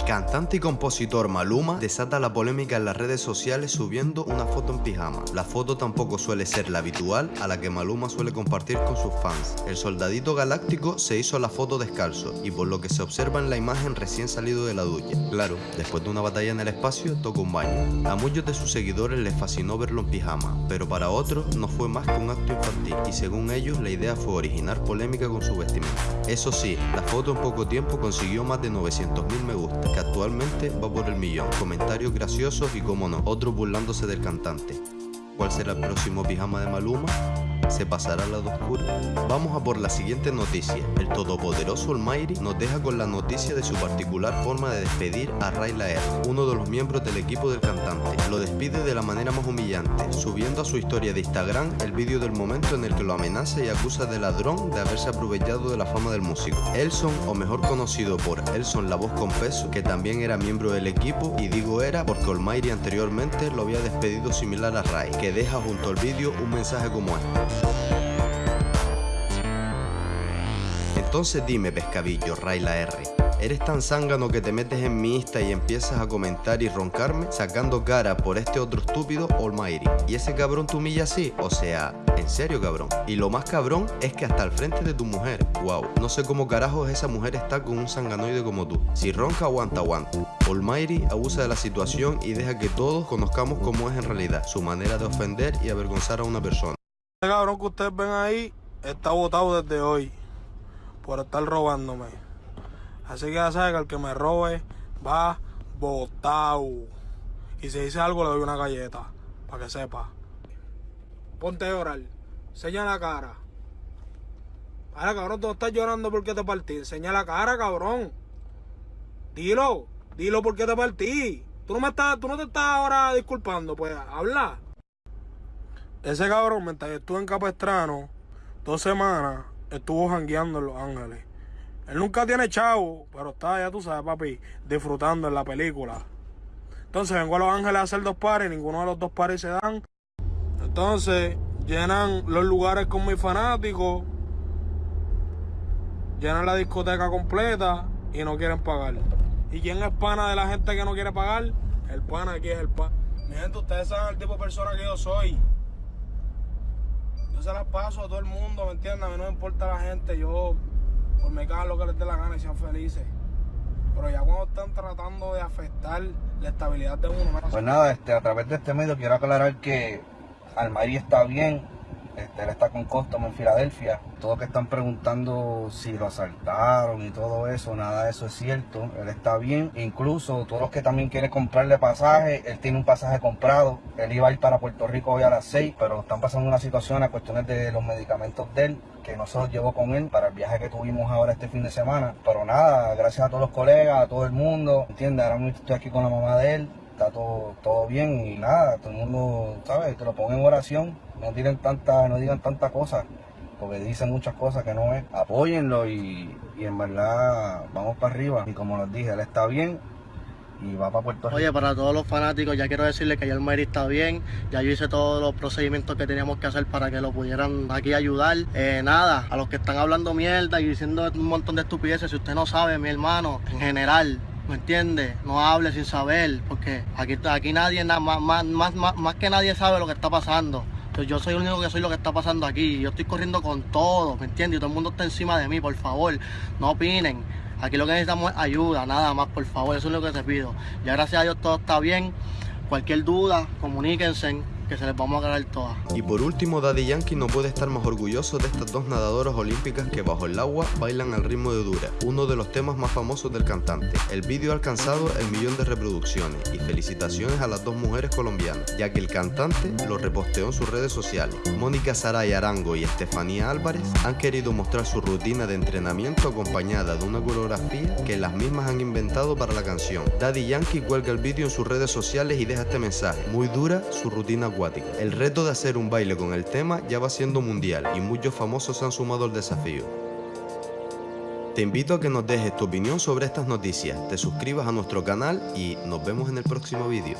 Cantante y compositor Maluma desata la polémica en las redes sociales subiendo una foto en pijama. La foto tampoco suele ser la habitual a la que Maluma suele compartir con sus fans. El soldadito galáctico se hizo la foto descalzo y por lo que se observa en la imagen recién salido de la ducha. Claro, después de una batalla en el espacio, toca un baño. A muchos de sus seguidores les fascinó verlo en pijama, pero para otros no fue más que un acto infantil y según ellos la idea fue originar polémica con su vestimenta. Eso sí, la foto en poco tiempo consiguió más de 900.000 me gusta que actualmente va por el millón. Comentarios graciosos y como no, otros burlándose del cantante. ¿Cuál será el próximo pijama de Maluma? ¿Se pasará al lado oscuro? Vamos a por la siguiente noticia. El todopoderoso Almighty nos deja con la noticia de su particular forma de despedir a Rayla R, uno de los miembros del equipo del cantante. Lo despide de la manera más humillante, subiendo a su historia de Instagram el vídeo del momento en el que lo amenaza y acusa de ladrón de haberse aprovechado de la fama del músico. Elson, o mejor conocido por Elson La Voz con Peso, que también era miembro del equipo, y digo era porque Almighty anteriormente lo había despedido similar a Ray, que deja junto al vídeo un mensaje como este. Entonces dime, pescadillo, Rayla R. ¿Eres tan zángano que te metes en mi Insta y empiezas a comentar y roncarme sacando cara por este otro estúpido Almighty? ¿Y ese cabrón te humilla así? O sea, en serio cabrón. Y lo más cabrón es que hasta al frente de tu mujer, wow, no sé cómo carajos esa mujer está con un sanganoide como tú. Si ronca, aguanta, aguanta. Almighty abusa de la situación y deja que todos conozcamos cómo es en realidad, su manera de ofender y avergonzar a una persona. Este cabrón que ustedes ven ahí está votado desde hoy por estar robándome. Así que ya saben que el que me robe va botado. Y si dice algo le doy una galleta, para que sepa. Ponte a llorar. Enseña la cara. Ahora, cabrón, tú no estás llorando porque te partí. Enseña la cara, cabrón. Dilo. Dilo porque te partí. Tú no, me estás, tú no te estás ahora disculpando, pues habla. Ese cabrón, mientras yo estuve en Capestrano, dos semanas, estuvo jangueando en Los Ángeles. Él nunca tiene chavo, pero está, ya tú sabes, papi, disfrutando en la película. Entonces vengo a Los Ángeles a hacer dos pares, ninguno de los dos pares se dan. Entonces llenan los lugares con mis fanáticos, llenan la discoteca completa y no quieren pagar. ¿Y quién es pana de la gente que no quiere pagar? El pana aquí es el pana. Mi gente, ustedes saben el tipo de persona que yo soy se las paso a todo el mundo, ¿me entiendes? A mí no me importa la gente, yo por me cago lo que les dé la gana y sean felices. Pero ya cuando están tratando de afectar la estabilidad de uno... Pues nada, este, a través de este medio quiero aclarar que Almarí está bien, este, él está con Costom en Filadelfia. Todos que están preguntando si lo asaltaron y todo eso, nada de eso es cierto. Él está bien. Incluso todos los que también quieren comprarle pasaje, él tiene un pasaje comprado. Él iba a ir para Puerto Rico hoy a las 6, pero están pasando una situación a cuestiones de los medicamentos de él que no se los llevó con él para el viaje que tuvimos ahora este fin de semana. Pero nada, gracias a todos los colegas, a todo el mundo, ¿entiendes? Ahora mismo estoy aquí con la mamá de él, está todo, todo bien y nada, todo el mundo, ¿sabes? Te lo pongo en oración no digan tanta, no digan tanta cosas, porque dicen muchas cosas que no es. Apóyenlo y, y en verdad vamos para arriba. Y como les dije, él está bien, y va para Puerto Rico. Oye, para todos los fanáticos, ya quiero decirles que ya el Mary está bien, ya yo hice todos los procedimientos que teníamos que hacer para que lo pudieran aquí ayudar. Eh, nada, a los que están hablando mierda y diciendo un montón de estupideces, si usted no sabe, mi hermano, en general, ¿me entiende? No hable sin saber, porque aquí, aquí nadie, más, más, más, más que nadie sabe lo que está pasando yo soy el único que soy lo que está pasando aquí. Yo estoy corriendo con todo, ¿me entiendes? Y todo el mundo está encima de mí, por favor. No opinen. Aquí lo que necesitamos es ayuda, nada más, por favor. Eso es lo que te pido. Ya gracias a Dios todo está bien. Cualquier duda, comuníquense que se les vamos a ganar todas. Y por último, Daddy Yankee no puede estar más orgulloso de estas dos nadadoras olímpicas que bajo el agua bailan al ritmo de Dura, uno de los temas más famosos del cantante. El vídeo ha alcanzado el millón de reproducciones y felicitaciones a las dos mujeres colombianas, ya que el cantante lo reposteó en sus redes sociales. Mónica Saray Arango y Estefanía Álvarez han querido mostrar su rutina de entrenamiento acompañada de una coreografía que las mismas han inventado para la canción. Daddy Yankee cuelga el vídeo en sus redes sociales y deja este mensaje, muy dura su rutina el reto de hacer un baile con el tema ya va siendo mundial y muchos famosos se han sumado al desafío. Te invito a que nos dejes tu opinión sobre estas noticias, te suscribas a nuestro canal y nos vemos en el próximo vídeo.